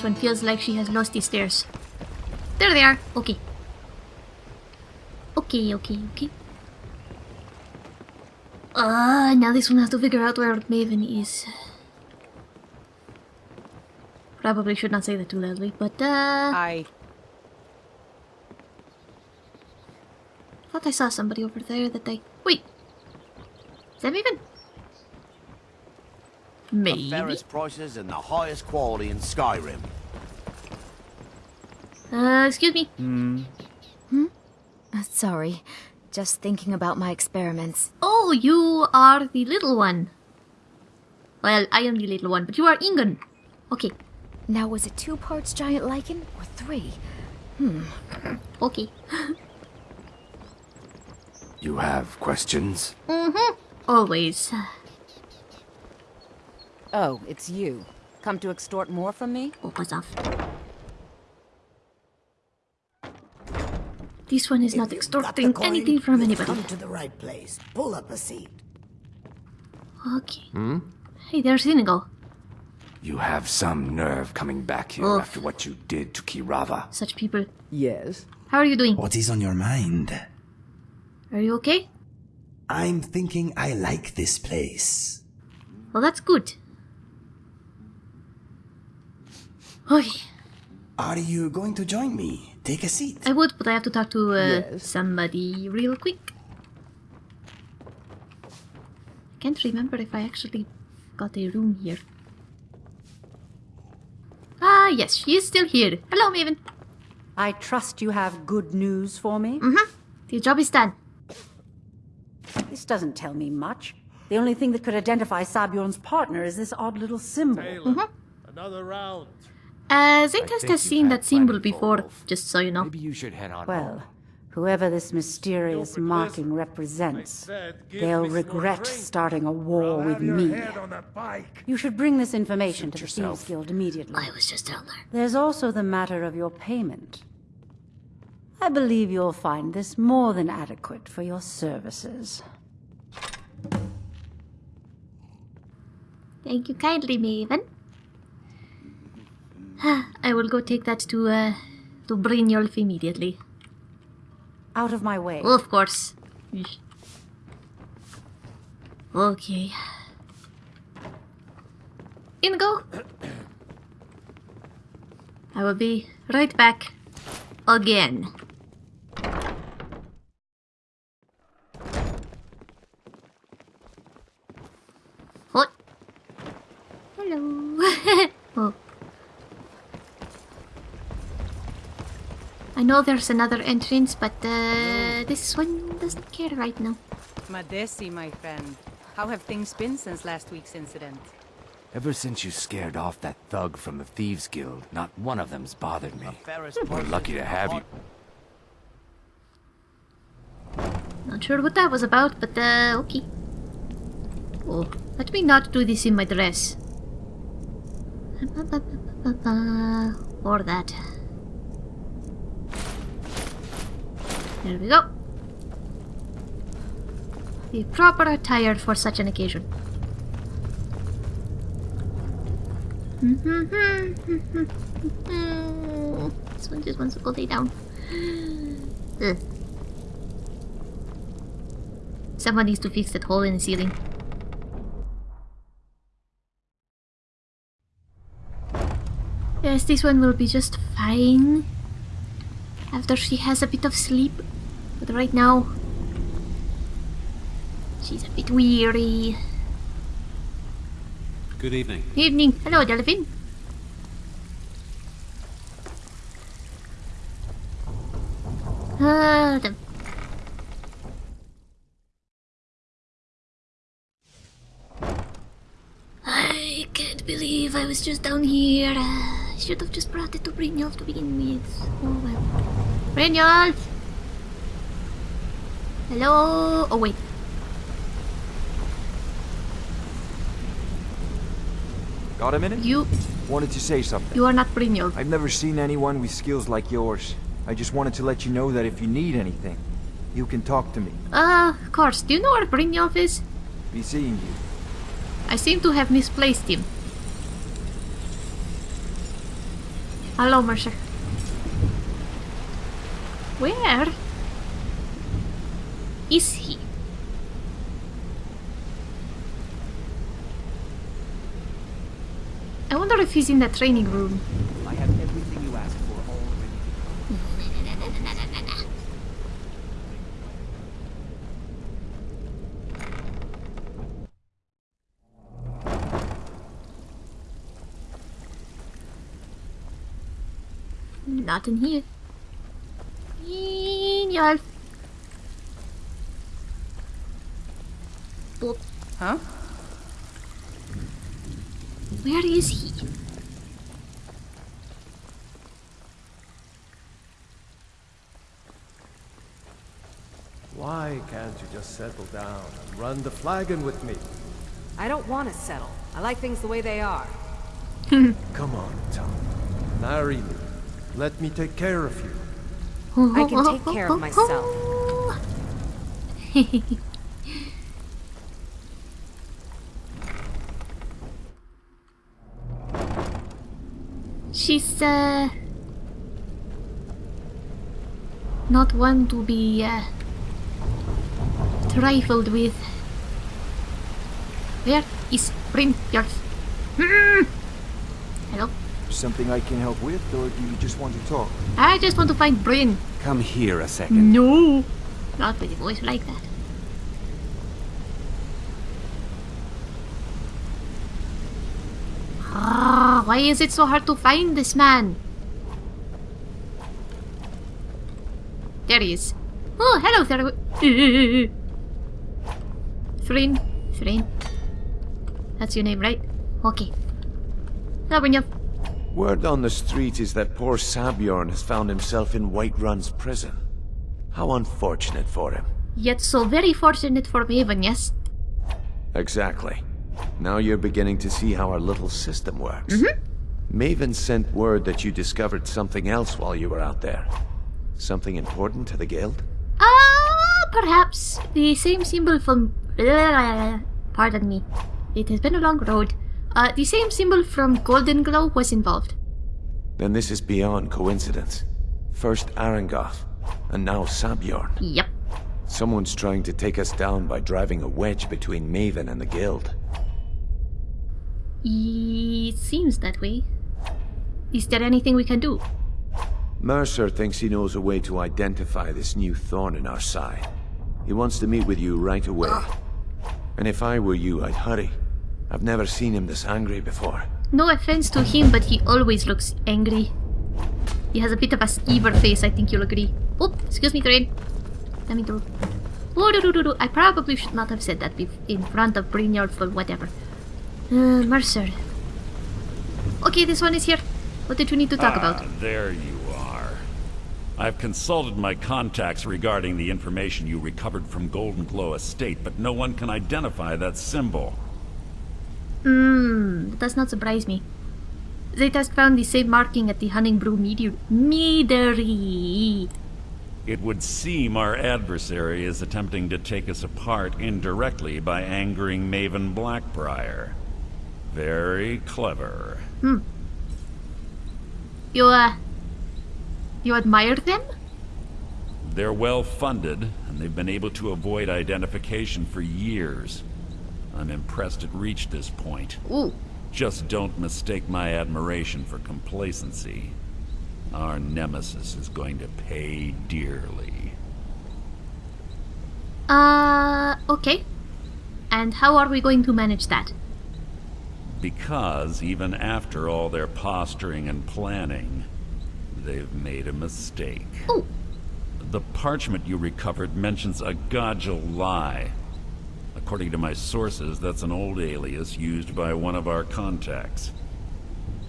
This one feels like she has lost the stairs. There they are. Okay. Okay, okay, okay. Uh, now this one has to figure out where Maven is. Probably should not say that too loudly, but uh... I... thought I saw somebody over there that I... Wait! Is that Maven? The fairest prices and the highest quality in Skyrim. Uh, excuse me. Uh, sorry. Just thinking about my experiments. Oh, you are the little one. Well, I am the little one, but you are Ingun. Okay, Now, was it two parts giant lichen or three? Hmm. okay. You have questions? Mm-hmm. Always. Oh, it's you. Come to extort more from me? Oh, buzz off. This one is not If you've got the extorting coin, anything from anybody. Come to the right place. Pull up a seat. Okay. Hmm? Hey, there's Inigo. You have some nerve coming back here Oof. after what you did to Keerava. Such people. Yes. How are you doing? What is on your mind? Are you okay? I'm thinking I like this place. Well, that's good. Okay. Are you going to join me? Take a seat. I would, but I have to talk to uh, Yes. somebody real quick. I Can't remember if I actually got a room here. Ah, yes, she is still here. Hello, Maven. I trust you have good news for me? Mm-hmm. The job is done. This doesn't tell me much. The only thing that could identify Sabjorn's partner is this odd little symbol. Mhm. Another round. Uh, Zaytest think has you've seen that symbol before, just so you know. Maybe you should head on Well, whoever this mysterious marking represents, said, they'll regret starting a war I'll with me. head on a pike. You should bring this information Suit to the yourself. Thieves Guild immediately. I was just down there. There's also the matter of your payment. I believe you'll find this more than adequate for your services. Thank you kindly, Maven. I will go take that to, uh, to Brynjolf immediately. Out of my way. Of course. Okay. Inigo! I will be right back. Again. What? Hello. oh. I know there's another entrance, but uh, this one doesn't care right now. Madesi, my friend. How have things been since last week's incident? Ever since you scared off that thug from the Thieves Guild, not one of them's bothered me. We're lucky to have you. Not sure what that was about, but uh, okay. Oh, let me not do this in my dress. Or that. There we go. The proper attire for such an occasion. this one just wants to go lay down. Ugh. Someone needs to fix that hole in the ceiling. Yes, this one will be just fine. After she has a bit of sleep. But right now... She's a bit weary. Good evening. Evening. Hello, Delphine. Ah, the I can't believe I was just down here. I should have just brought it to Brynjolf to begin with. Oh well. Brynjolf! Hello? Oh wait. Got a minute? You Wanted to say something. you are not Brynjolf. I've never seen anyone with skills like yours. I just wanted to let you know that if you need anything, you can talk to me. Uh, of course. Do you know where Brynjolf is? Be seeing you. I seem to have misplaced him. Hello, Mercer. Where is he? I wonder if he's in the training room. I have everything you asked for already. Not in here. Genial. Boop. Huh? Where is he? Why can't you just settle down and run the flagon with me? I don't want to settle. I like things the way they are. Come on, Tom. Marry me. Let me take care of you. I can take care of myself. She's uh not one to be uh, trifled with. Where is Brynjolf? Something I can help with, or do you just want to talk? I just want to find Bryn. Come here a second. No, not with a voice like that. Ah, why is it so hard to find this man? There he is. Oh, hello there. Thrynn. Thrynn. That's your name, right? Okay. Hello, Brynjolf. Word on the street is that poor Sabjorn has found himself in Whiterun's prison. How unfortunate for him. Yet so very fortunate for Maven, yes? Exactly. Now you're beginning to see how our little system works. Maven sent word that you discovered something else while you were out there. Something important to the guild? Ah, perhaps the same symbol from. Pardon me. It has been a long road. Uh, the same symbol from Golden Glow was involved. Then this is beyond coincidence. First Aringoth, and now Sabjorn. Yep. Someone's trying to take us down by driving a wedge between Maven and the guild. It seems that way. Is there anything we can do? Mercer thinks he knows a way to identify this new thorn in our side. He wants to meet with you right away. And if I were you, I'd hurry. I've never seen him this angry before. No offense to him, but he always looks angry. He has a bit of a skeever face, I think you'll agree. Oh, excuse me, Thrain. Let me through. Oh, do, do, do, do. I probably should not have said that in front of Brynjolf or whatever. Uh, Mercer. Okay, this one is here. What did you need to talk about? Ah, there you are. I've consulted my contacts regarding the information you recovered from Golden Glow Estate, but no one can identify that symbol. Hmm, that does not surprise me. They just found the same marking at the Honningbrew meteor- meadery. It would seem our adversary is attempting to take us apart indirectly by angering Maven Blackbriar. Very clever. You, uh... You admire them? They're well funded, and they've been able to avoid identification for years. I'm impressed it reached this point. Ooh. Just don't mistake my admiration for complacency. Our nemesis is going to pay dearly. Uh, okay. And how are we going to manage that? Because even after all their posturing and planning, they've made a mistake. Oh, The parchment you recovered mentions a Gajul-Lei. According to my sources, that's an old alias used by one of our contacts.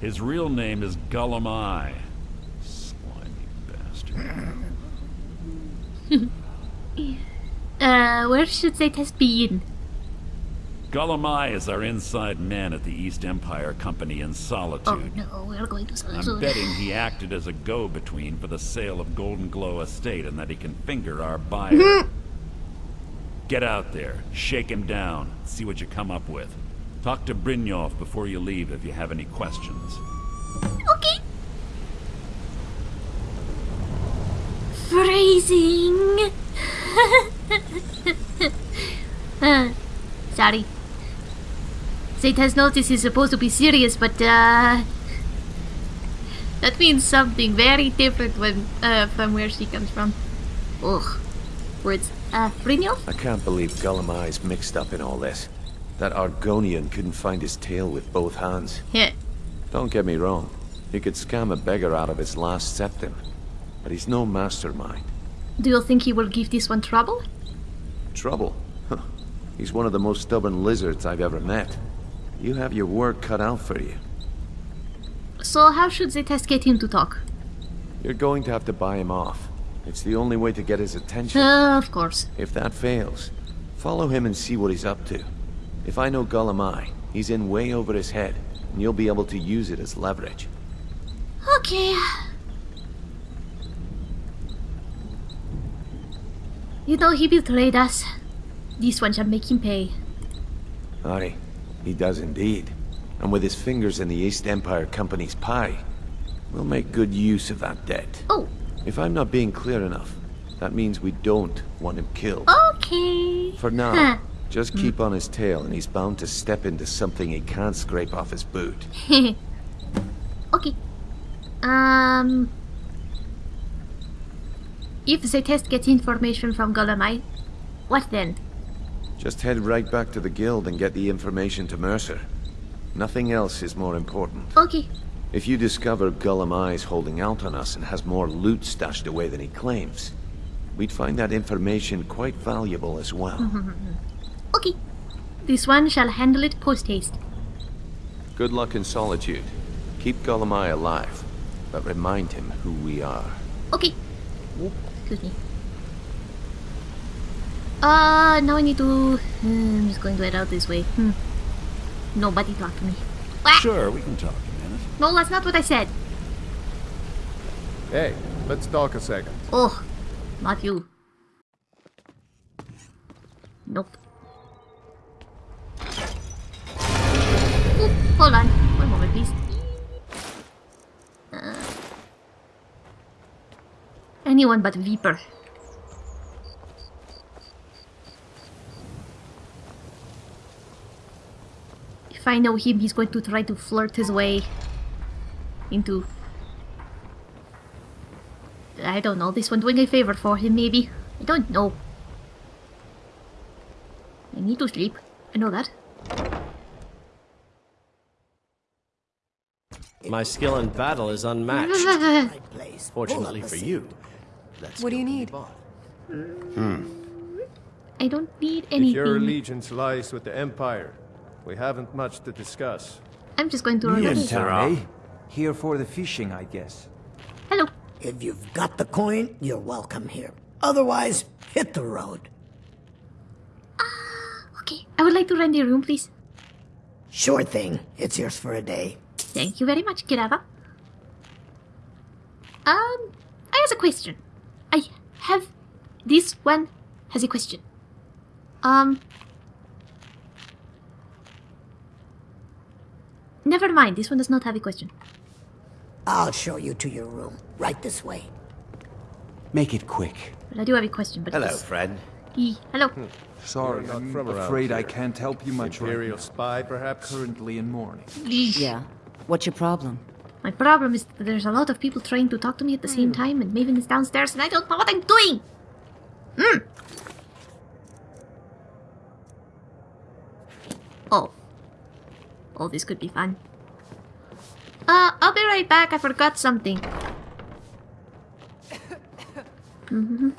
His real name is Gulum-Ei. Slimy bastard. uh, where should they test be in? Gulum-Ei is our inside man at the East Empire Company in Solitude. Oh no, we're going to Solitude. I'm betting he acted as a go-between for the sale of Golden Glow Estate and that he can finger our buyer. Get out there, shake him down, see what you come up with. Talk to Brynjolf before you leave if you have any questions. Okay. Phrasing! Uh, sorry. Zayt has noticed he's supposed to be serious, but uh, that means something very different when uh, from where she comes from. Ugh. Words. Uh? I can't believe Gulum-Ei's mixed up in all this. That Argonian couldn't find his tail with both hands. Yeah. Don't get me wrong. He could scam a beggar out of his last septim. But he's no mastermind. Do you think he will give this one trouble? Trouble? Huh. He's one of the most stubborn lizards I've ever met. You have your work cut out for you. So how should Zetes get him to talk? You're going to have to buy him off. It's the only way to get his attention. Uh, of course. If that fails, follow him and see what he's up to. If I know Eye, he's in way over his head, and you'll be able to use it as leverage. Okay. You know, he betrayed us. This one shall make him pay. Aye, he does indeed. And with his fingers in the East Empire Company's pie, we'll make good use of that debt. Oh. If I'm not being clear enough, that means we don't want him killed. Okay. For now, Huh. just keep on his tail and he's bound to step into something he can't scrape off his boot. okay. Um. If the test gets information from Gulum-Ei, what then? Just head right back to the guild and get the information to Mercer. Nothing else is more important. Okay. If you discover Gulum-Ei's holding out on us and has more loot stashed away than he claims, we'd find that information quite valuable as well. okay. This one shall handle it post haste. Good luck in solitude. Keep Gulum-Ei alive, but remind him who we are. Okay. Excuse me. Uh, now I need to... Hmm, I'm just going to head out this way. Hmm. Nobody talk to me. Ah! Sure, we can talk a minute. No, that's not what I said. Hey, let's talk a second. Oh, not you. Nope. Oop, hold on. One moment, please. Uh, anyone but Vipir. If I know him, he's going to try to flirt his way into I don't know, this one doing a favor for him, maybe? I don't know. I need to sleep. I know that. My skill in battle is unmatched. Fortunately for you. That's What do you need? Hmm. I don't need If your allegiance lies with the Empire, we haven't much to discuss. I'm just going to run Yes, away. sir, eh? Here for the fishing, I guess. Hello. If you've got the coin, you're welcome here. Otherwise, hit the road. Okay, I would like to rent a room, please. Sure thing. It's yours for a day. Thank you very much, Keerava. Um, I have a question. I have... This one has a question. Um... Never mind, this one does not have a question. I'll show you to your room. Right this way. Make it quick. But I do have a question, but Hello, it's- friend. E. Hello. Sorry, You're not I'm from around afraid I can't help you much Imperial right now. spy, perhaps? Currently in mourning. Yeah. What's your problem? My problem is that there's a lot of people trying to talk to me at the same time, and Maven is downstairs, and I don't know what I'm doing! Hmm. Oh. Oh, this could be fun. Uh, I'll be right back. I forgot something.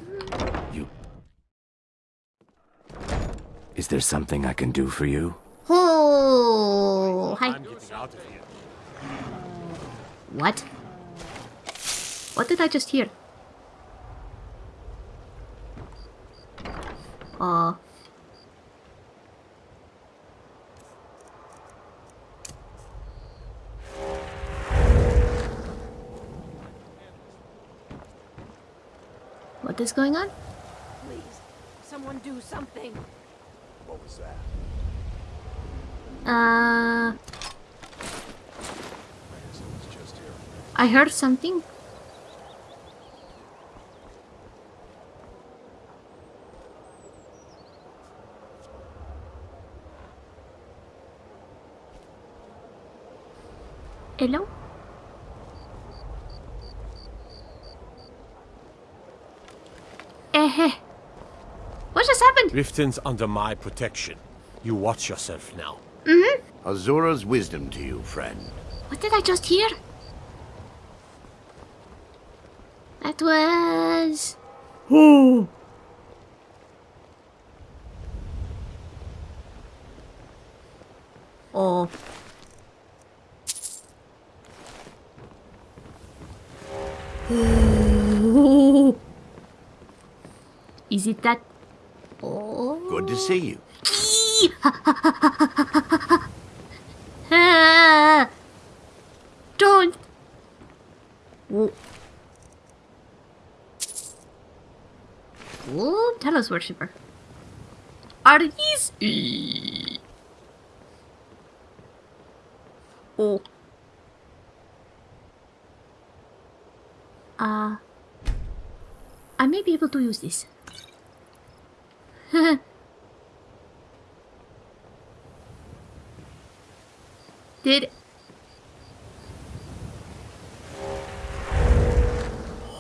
you... Is there something I can do for you? Oh, hi. What? What did I just hear? Uh. What is going on? Please, someone do something. What was that? Uh. I heard something. Hello? what just happened? Riften's under my protection. You watch yourself now. Mm-hmm. Azura's wisdom to you, friend. What did I just hear? That was... Ooh. Oh. Is it that? Oh. Good to see you. Don't. Whoa. Whoa, Talos worshipper. Are these? Oh. Uh, I may be able to use this. Did...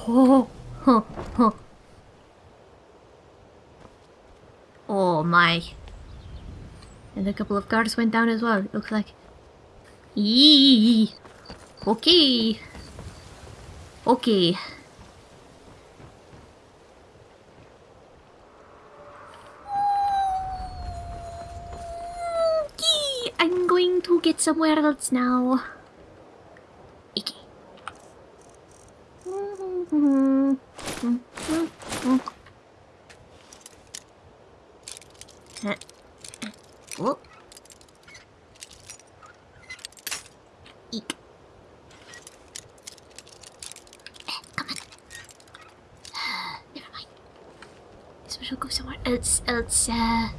Oh, oh, oh. Oh my. And a couple of guards went down as well, it looks like. Eee. Okay. Okay, I'm going somewhere else now. Okay. Oh. Eek. Come on. Never mind. We shall go somewhere else. Else. Uh...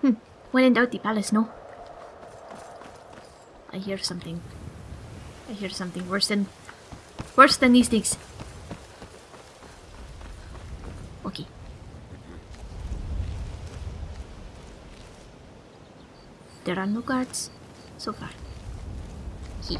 Hmm. When in doubt, the palace. No. I hear something. I hear something worse than worse than these things. Okay. There are no guards so far. He.